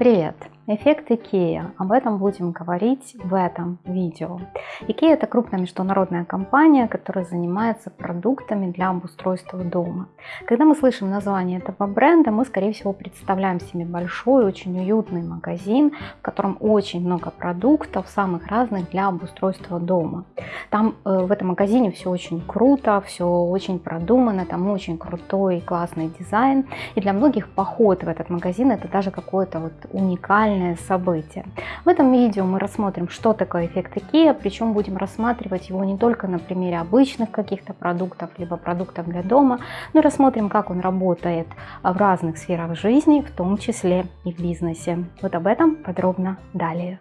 Привет! Эффект IKEA. Об этом будем говорить в этом видео. IKEA это крупная международная компания, которая занимается продуктами для обустройства дома. Когда мы слышим название этого бренда, мы скорее всего представляем себе большой, очень уютный магазин, в котором очень много продуктов, самых разных для обустройства дома. Там э, в этом магазине все очень круто, все очень продумано, там очень крутой и классный дизайн. И для многих поход в этот магазин это даже какое-то вот уникальное уникальное событие. В этом видео мы рассмотрим, что такое эффект IKEA, причем будем рассматривать его не только на примере обычных каких-то продуктов, либо продуктов для дома, но рассмотрим, как он работает в разных сферах жизни, в том числе и в бизнесе. Вот об этом подробно далее.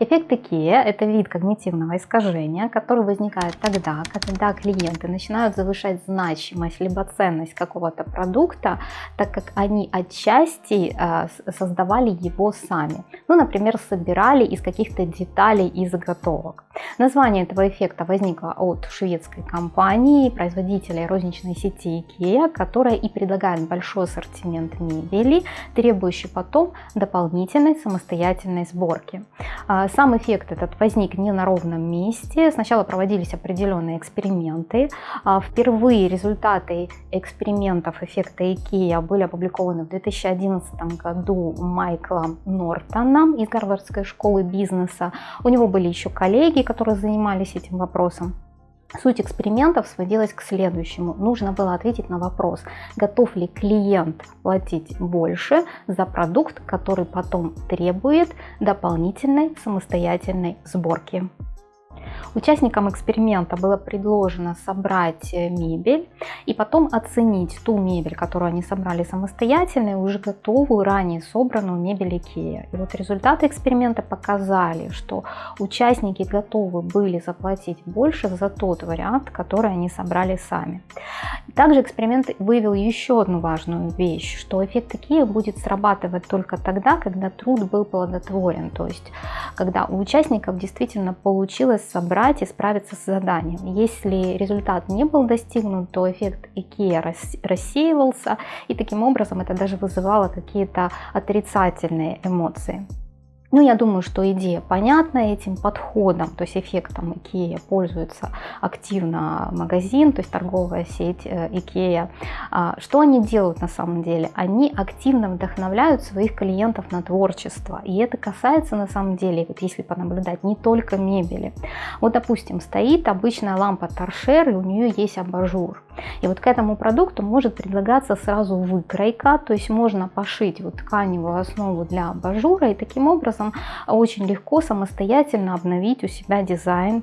Эффект IKEA – это вид когнитивного искажения, который возникает тогда, когда клиенты начинают завышать значимость либо ценность какого-то продукта, так как они отчасти э, создавали его сами. Ну, например, собирали из каких-то деталей и заготовок. Название этого эффекта возникло от шведской компании, производителя розничной сети IKEA, которая и предлагает большой ассортимент мебели, требующий потом дополнительной самостоятельной сборки. А, сам эффект этот возник не на ровном месте. Сначала проводились определенные эксперименты. А, впервые результаты экспериментов эффекта IKEA были опубликованы в 2011 году Майклом Нортоном из Гарвардской школы бизнеса. У него были еще коллеги, которые занимались этим вопросом. Суть экспериментов сводилась к следующему. Нужно было ответить на вопрос, готов ли клиент платить больше за продукт, который потом требует дополнительной самостоятельной сборки. Участникам эксперимента было предложено собрать э, мебель и потом оценить ту мебель, которую они собрали самостоятельно, и уже готовую, ранее собранную мебель IKEA. И вот результаты эксперимента показали, что участники готовы были заплатить больше за тот вариант, который они собрали сами. Также эксперимент выявил еще одну важную вещь, что эффект IKEA будет срабатывать только тогда, когда труд был плодотворен, то есть когда у участников действительно получилось собрать и справиться с заданием. Если результат не был достигнут, то эффект IKEA рассеивался, и таким образом это даже вызывало какие-то отрицательные эмоции. Ну, я думаю, что идея понятна этим подходом, то есть эффектом IKEA пользуется активно магазин, то есть торговая сеть э, IKEA. А, что они делают на самом деле? Они активно вдохновляют своих клиентов на творчество. И это касается на самом деле, вот если понаблюдать, не только мебели. Вот, допустим, стоит обычная лампа торшер, и у нее есть абажур. И вот к этому продукту может предлагаться сразу выкройка, то есть можно пошить вот тканевую основу для абажура и таким образом очень легко самостоятельно обновить у себя дизайн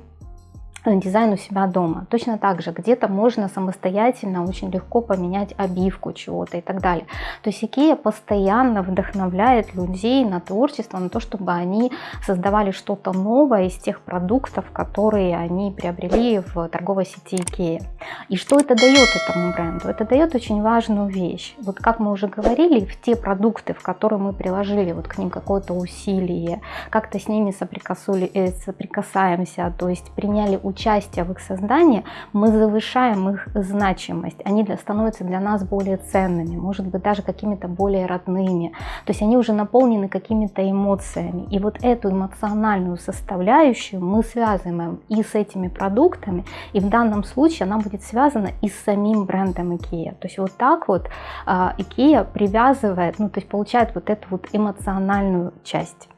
дизайн у себя дома. Точно так же где-то можно самостоятельно очень легко поменять обивку чего-то и так далее. То есть Икея постоянно вдохновляет людей на творчество, на то, чтобы они создавали что-то новое из тех продуктов, которые они приобрели в торговой сети Икея. И что это дает этому бренду? Это дает очень важную вещь. Вот как мы уже говорили, в те продукты, в которые мы приложили вот к ним какое-то усилие, как-то с ними э, соприкасаемся, то есть приняли участие участия в их создании, мы завышаем их значимость. Они для, становятся для нас более ценными, может быть даже какими-то более родными. То есть они уже наполнены какими-то эмоциями. И вот эту эмоциональную составляющую мы связываем и с этими продуктами, и в данном случае она будет связана и с самим брендом IKEA. То есть вот так вот IKEA привязывает, ну то есть получает вот эту вот эмоциональную часть.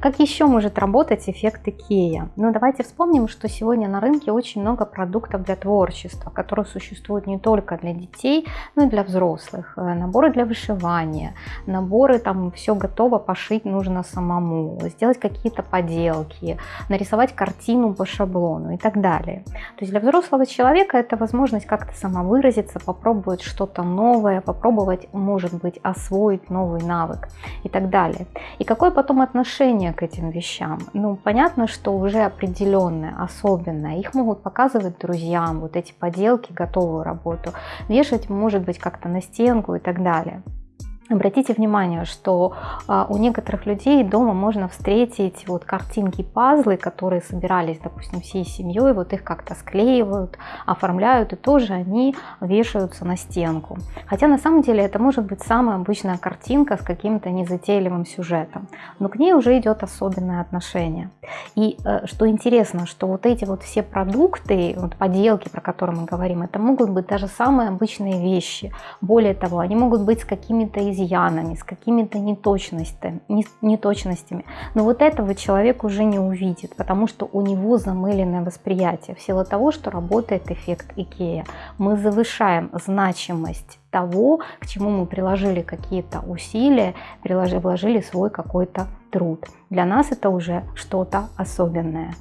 Как еще может работать эффект IKEA? Ну, давайте вспомним, что сегодня на рынке очень много продуктов для творчества, которые существуют не только для детей, но и для взрослых. Э, наборы для вышивания, наборы, там все готово, пошить нужно самому, сделать какие-то поделки, нарисовать картину по шаблону и так далее. То есть для взрослого человека это возможность как-то самовыразиться, попробовать что-то новое, попробовать, может быть, освоить новый навык и так далее. И какое потом отношение отношение к этим вещам. Ну, понятно, что уже определенное, особенное. Их могут показывать друзьям, вот эти поделки, готовую работу. Вешать, может быть, как-то на стенку и так далее. Обратите внимание, что а, у некоторых людей дома можно встретить вот картинки, пазлы, которые собирались, допустим, всей семьей, вот их как-то склеивают, оформляют, и тоже они вешаются на стенку. Хотя на самом деле это может быть самая обычная картинка с каким-то незатейливым сюжетом, но к ней уже идет особенное отношение. И э, что интересно, что вот эти вот все продукты, вот поделки, про которые мы говорим, это могут быть даже самые обычные вещи. Более того, они могут быть с какими-то изъянами, с какими-то неточностями, неточностями. Но вот этого человек уже не увидит, потому что у него замыленное восприятие в силу того, что работает эффект Икея. Мы завышаем значимость того, к чему мы приложили какие-то усилия, приложили, вложили свой какой-то труд. Для нас это уже что-то особенное.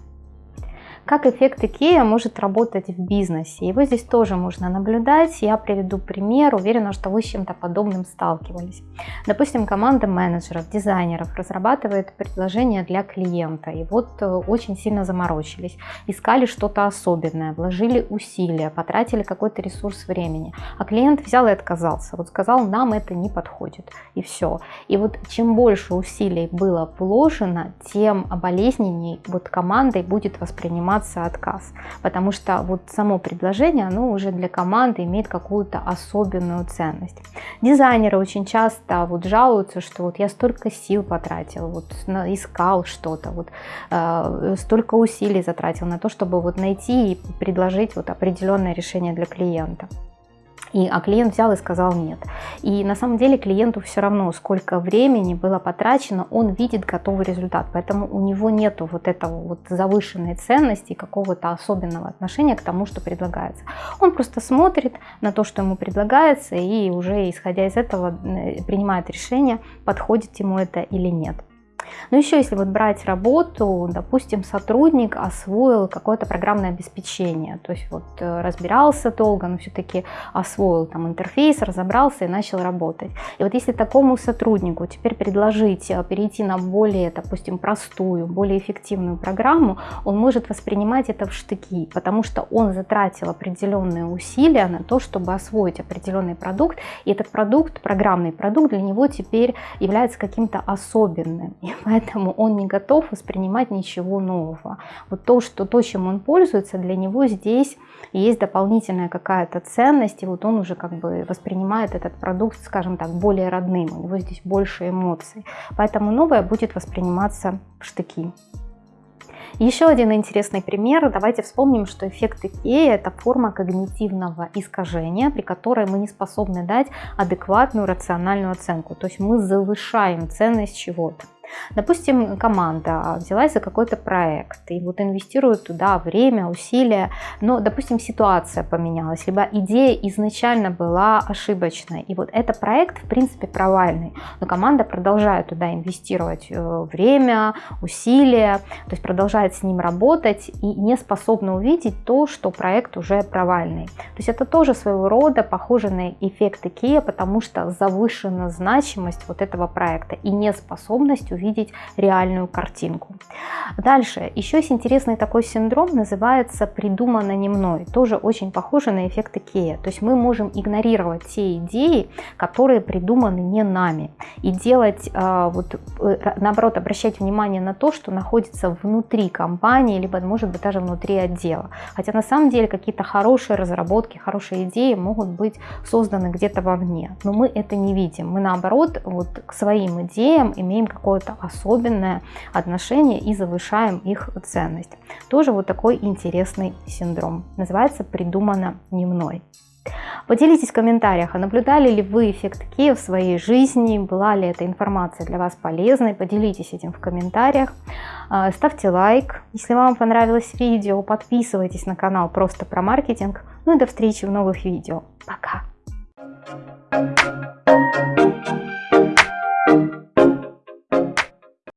Как эффект IKEA может работать в бизнесе? Его здесь тоже можно наблюдать. Я приведу пример. Уверена, что вы с чем-то подобным сталкивались. Допустим, команда менеджеров, дизайнеров разрабатывает предложение для клиента. И вот э, очень сильно заморочились. Искали что-то особенное, вложили усилия, потратили какой-то ресурс времени. А клиент взял и отказался. Вот сказал, нам это не подходит. И все. И вот чем больше усилий было вложено, тем болезненней вот командой будет восприниматься приниматься отказ, потому что вот само предложение, оно уже для команды имеет какую-то особенную ценность. Дизайнеры очень часто вот жалуются, что вот я столько сил потратил, вот искал что-то, вот э, столько усилий затратил на то, чтобы вот найти и предложить вот определенное решение для клиента. И, а клиент взял и сказал нет. И на самом деле клиенту все равно, сколько времени было потрачено, он видит готовый результат. Поэтому у него нету вот этого вот завышенной ценности, какого-то особенного отношения к тому, что предлагается. Он просто смотрит на то, что ему предлагается, и уже исходя из этого э, принимает решение, подходит ему это или нет. Но еще если вот брать работу, допустим, сотрудник освоил какое-то программное обеспечение, то есть вот э, разбирался долго, но все-таки освоил там интерфейс, разобрался и начал работать. И вот если такому сотруднику теперь предложить э, перейти на более, допустим, простую, более эффективную программу, он может воспринимать это в штыки, потому что он затратил определенные усилия на то, чтобы освоить определенный продукт, и этот продукт, программный продукт для него теперь является каким-то особенным. И поэтому он не готов воспринимать ничего нового. Вот то, что то, чем он пользуется, для него здесь есть дополнительная какая-то ценность, и вот он уже как бы воспринимает этот продукт, скажем так, более родным, у него здесь больше эмоций. Поэтому новое будет восприниматься в штыки. Еще один интересный пример. Давайте вспомним, что эффект Икеи – это форма когнитивного искажения, при которой мы не способны дать адекватную рациональную оценку. То есть мы завышаем ценность чего-то. Допустим, команда взялась за какой-то проект и вот инвестирует туда время, усилия, но, допустим, ситуация поменялась, либо идея изначально была ошибочной, и вот этот проект, в принципе, провальный, но команда продолжает туда инвестировать э, время, усилия, то есть продолжает с ним работать и не способна увидеть то, что проект уже провальный. То есть это тоже своего рода похоже на эффект IKEA, потому что завышена значимость вот этого проекта и неспособность увидеть реальную картинку. Дальше, еще есть интересный такой синдром, называется «придумано не мной». Тоже очень похоже на эффект Икея. То есть мы можем игнорировать те идеи, которые придуманы не нами. И делать, а, вот, э, наоборот, обращать внимание на то, что находится внутри компании, либо, может быть, даже внутри отдела. Хотя на самом деле какие-то хорошие разработки, хорошие идеи могут быть созданы где-то вовне. Но мы это не видим. Мы, наоборот, вот к своим идеям имеем какое-то какое-то особенное отношение и завышаем их ценность. Тоже вот такой интересный синдром. Называется «придумано не мной». Поделитесь в комментариях, а наблюдали ли вы эффект Ки в своей жизни, была ли эта информация для вас полезной, поделитесь этим в комментариях. А, ставьте лайк, если вам понравилось видео, подписывайтесь на канал просто про маркетинг. Ну и до встречи в новых видео. Пока!